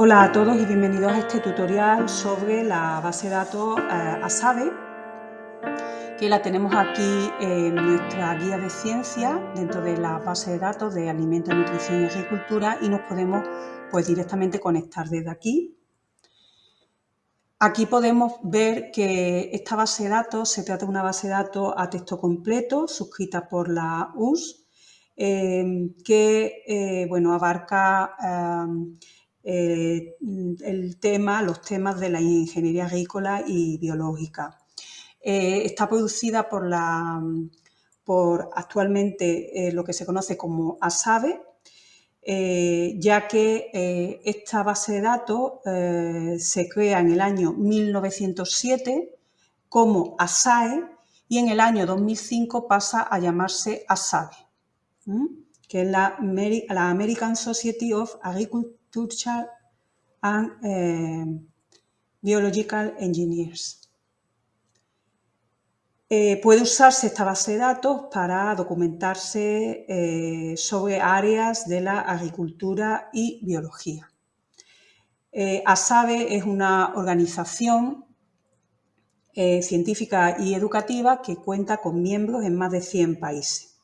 Hola a todos y bienvenidos a este tutorial sobre la base de datos eh, ASABE que la tenemos aquí en nuestra guía de ciencia dentro de la base de datos de alimentos, nutrición y agricultura y nos podemos pues directamente conectar desde aquí. Aquí podemos ver que esta base de datos se trata de una base de datos a texto completo suscrita por la US eh, que eh, bueno, abarca eh, el tema, los temas de la ingeniería agrícola y biológica. Eh, está producida por, la, por actualmente eh, lo que se conoce como ASABE, ya que esta base de datos se crea en el año 1907 como ASAE y en el año 2005 pasa a llamarse ASABE, que es la, la American Society of Agriculture and eh, Biological Engineers. Eh, puede usarse esta base de datos para documentarse eh, sobre áreas de la agricultura y biología. ASABE es una organización científica y educativa que cuenta con miembros en más de 100 países.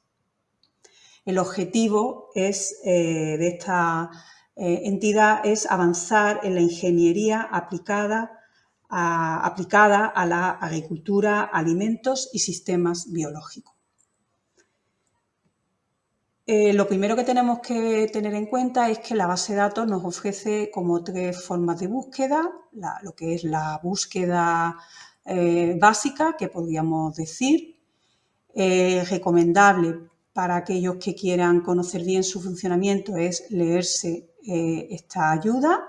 El objetivo es, de esta eh, entidad es avanzar en la ingeniería aplicada a, aplicada a la agricultura, alimentos y sistemas biológicos. Eh, lo primero que tenemos que tener en cuenta es que la base de datos nos ofrece como tres formas de búsqueda, lo que es la búsqueda eh, básica, que podríamos decir, recomendable para aquellos que quieran conocer bien su funcionamiento es leerse eh, esta ayuda,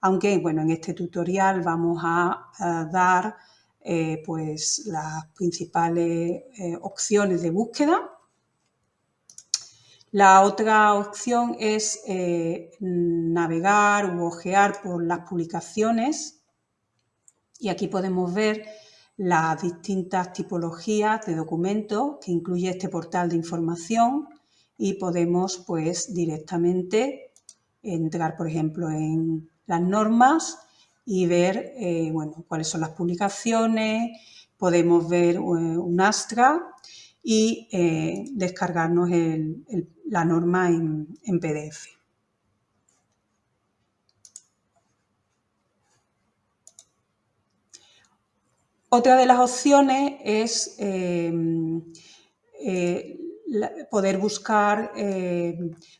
aunque bueno, en este tutorial vamos a, dar eh, pues las principales eh, opciones de búsqueda. La otra opción es navegar u ojear por las publicaciones y aquí podemos ver las distintas tipologías de documentos que incluye este portal de información y podemos pues directamente entrar, por ejemplo, en las normas y ver eh, bueno, cuáles son las publicaciones, podemos ver eh, un Astra y eh, descargarnos la norma en, PDF. Otra de las opciones es poder buscar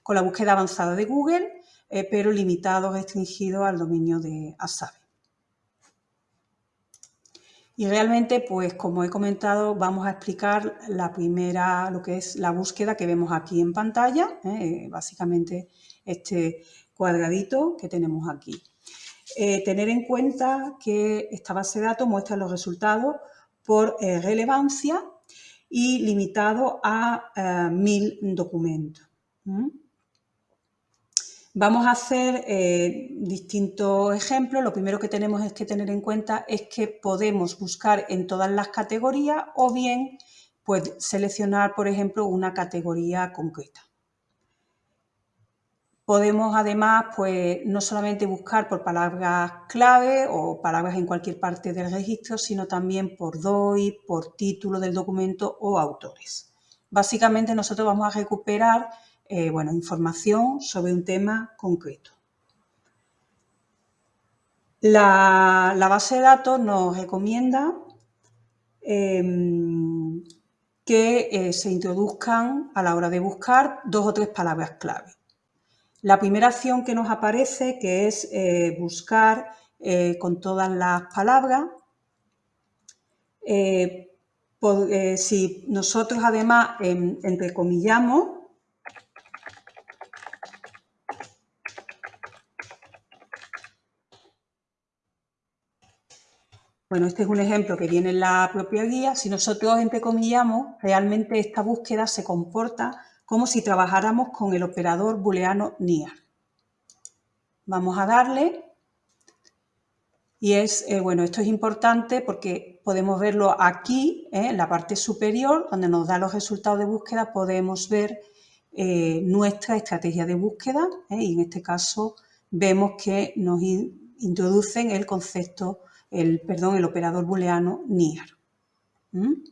con la búsqueda avanzada de Google eh, pero limitado, restringido al dominio de ASABE. Y realmente, pues como he comentado, vamos a explicar la primera, lo que es la búsqueda que vemos aquí en pantalla, ¿eh? básicamente este cuadradito que tenemos aquí. Eh, tener en cuenta que esta base de datos muestra los resultados por relevancia y limitado a mil documentos. Vamos a hacer eh, distintos ejemplos. Lo primero que tenemos es que tener en cuenta es que podemos buscar en todas las categorías o bien pues, seleccionar, por ejemplo, una categoría concreta. Podemos además pues, no solamente buscar por palabras clave o palabras en cualquier parte del registro, sino también por DOI, por título del documento o autores. Básicamente nosotros vamos a recuperar eh, bueno, información sobre un tema concreto. La, base de datos nos recomienda em, que eh, se introduzcan a la hora de buscar dos o tres palabras clave. La primera acción que nos aparece, que es eh, buscar con todas las palabras, si nosotros además em, entrecomillamos Bueno, este es un ejemplo que viene en la propia guía. Si nosotros entrecomillamos, realmente esta búsqueda se comporta como si trabajáramos con el operador booleano NIAR. Vamos a darle y es, eh, bueno, esto es importante porque podemos verlo aquí, eh, en la parte superior, donde nos da los resultados de búsqueda, podemos ver eh, nuestra estrategia de búsqueda y en este caso vemos que nos introducen el concepto, el, perdón, el operador booleano near. ¿Mm?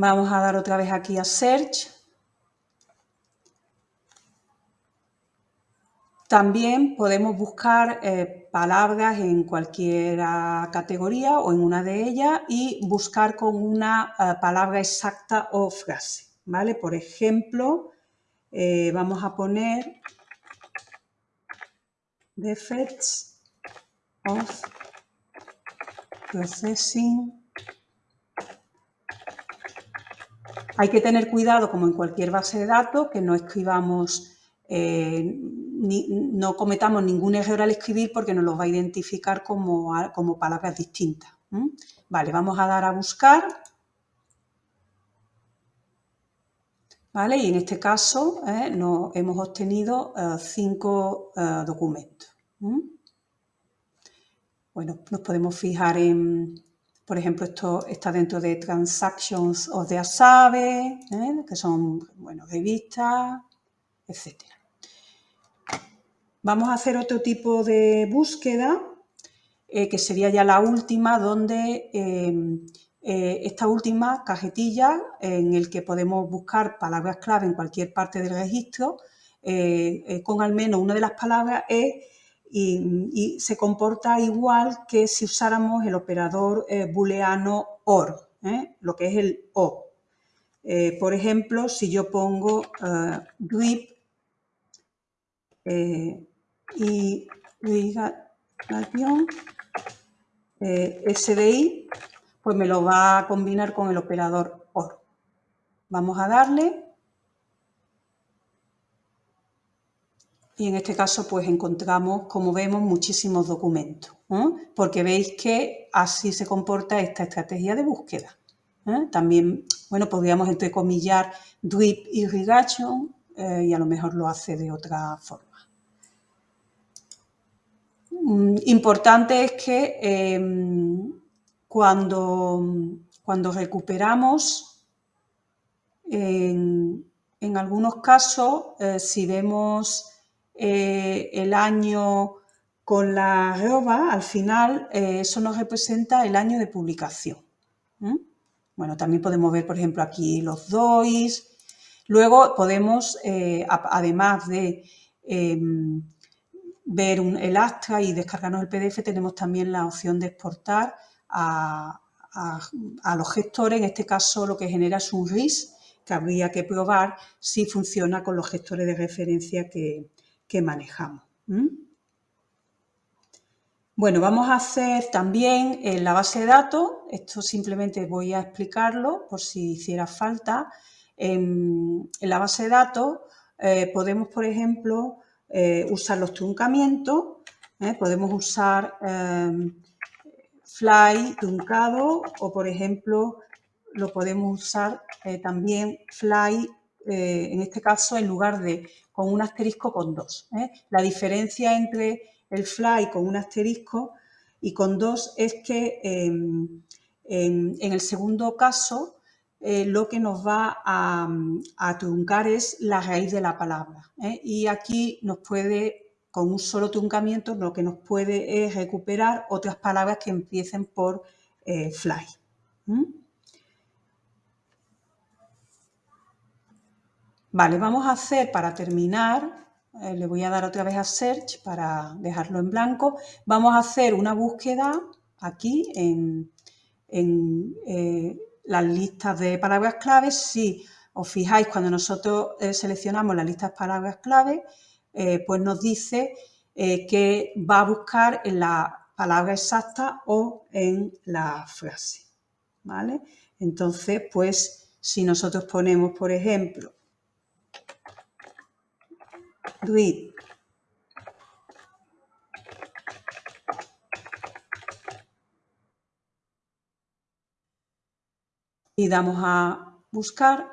Vamos a dar otra vez aquí a Search. También podemos buscar eh, palabras en cualquier categoría o en una de ellas y buscar con una eh, palabra exacta o frase. ¿vale? Por ejemplo, eh, vamos a poner defects of processing. Hay que tener cuidado, como en cualquier base de datos, que no escribamos, eh, no cometamos ningún error al escribir porque nos los va a identificar como, palabras distintas. Vale, vamos a dar a buscar Y en este caso ¿eh? hemos obtenido eh, cinco eh, documentos. Bueno, nos podemos fijar en, por ejemplo, esto está dentro de Transactions of the Asabe, que son, bueno, revistas, etc. Vamos a hacer otro tipo de búsqueda, que sería ya la última, donde eh, esta última cajetilla en el que podemos buscar palabras clave en cualquier parte del registro eh, eh, con al menos una de las palabras es y, se comporta igual que si usáramos el operador booleano OR, lo que es el O. por ejemplo, si yo pongo grip y SDI, pues me lo va a combinar con el operador OR. Vamos a darle. Y en este caso pues encontramos, como vemos, muchísimos documentos, porque veis que así se comporta esta estrategia de búsqueda. ¿eh? También, bueno, podríamos entrecomillar drip irrigation eh, y a lo mejor lo hace de otra forma. Mm, importante es que em, cuando, cuando recuperamos, en, algunos casos, eh, si vemos eh, el año con la arroba, al final eh, eso nos representa el año de publicación. Bueno, también podemos ver, por ejemplo, aquí los DOIs. Luego podemos, además de em, ver el Astra y descargarnos el PDF, tenemos también la opción de exportar a, los gestores, en este caso lo que genera es un RIS, que habría que probar si funciona con los gestores de referencia que, manejamos. Bueno, vamos a hacer también en la base de datos, esto simplemente voy a explicarlo por si hiciera falta. En, la base de datos eh, podemos, por ejemplo, eh, usar los truncamientos, ¿eh? podemos usar fly truncado o, por ejemplo, lo podemos usar eh, también fly, eh, en este caso, en lugar de con un asterisco con dos. ¿eh? La diferencia entre el fly con un asterisco y con dos es que em, en, el segundo caso lo que nos va a, truncar es la raíz de la palabra. Y aquí nos puede con un solo truncamiento lo que nos puede es recuperar otras palabras que empiecen por eh, fly. Vale, vamos a hacer para terminar, eh, le voy a dar otra vez a Search para dejarlo en blanco, vamos a hacer una búsqueda aquí en, eh, las listas de palabras claves. Si os fijáis, cuando nosotros seleccionamos las listas de palabras claves, eh, pues nos dice eh, que va a buscar en la palabra exacta o en la frase. ¿vale? Entonces, pues si nosotros ponemos, por ejemplo, read y damos a buscar,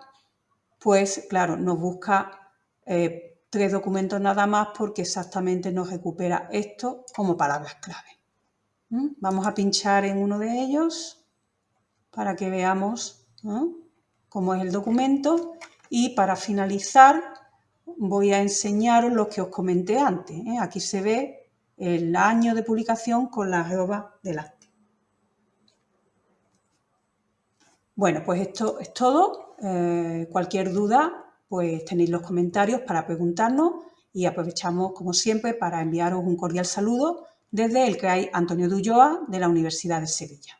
pues claro, nos busca eh, tres documentos nada más porque exactamente nos recupera esto como palabras clave. ¿Mm? Vamos a pinchar en uno de ellos para que veamos cómo es el documento Y para finalizar voy a enseñaros lo que os comenté antes. ¿eh? Aquí se ve el año de publicación con la arroba delante. Bueno, pues esto es todo. Eh, cualquier duda, pues tenéis los comentarios para preguntarnos y aprovechamos, como siempre, para enviaros un cordial saludo desde el que hay Antonio Dulloa de la Universidad de Sevilla.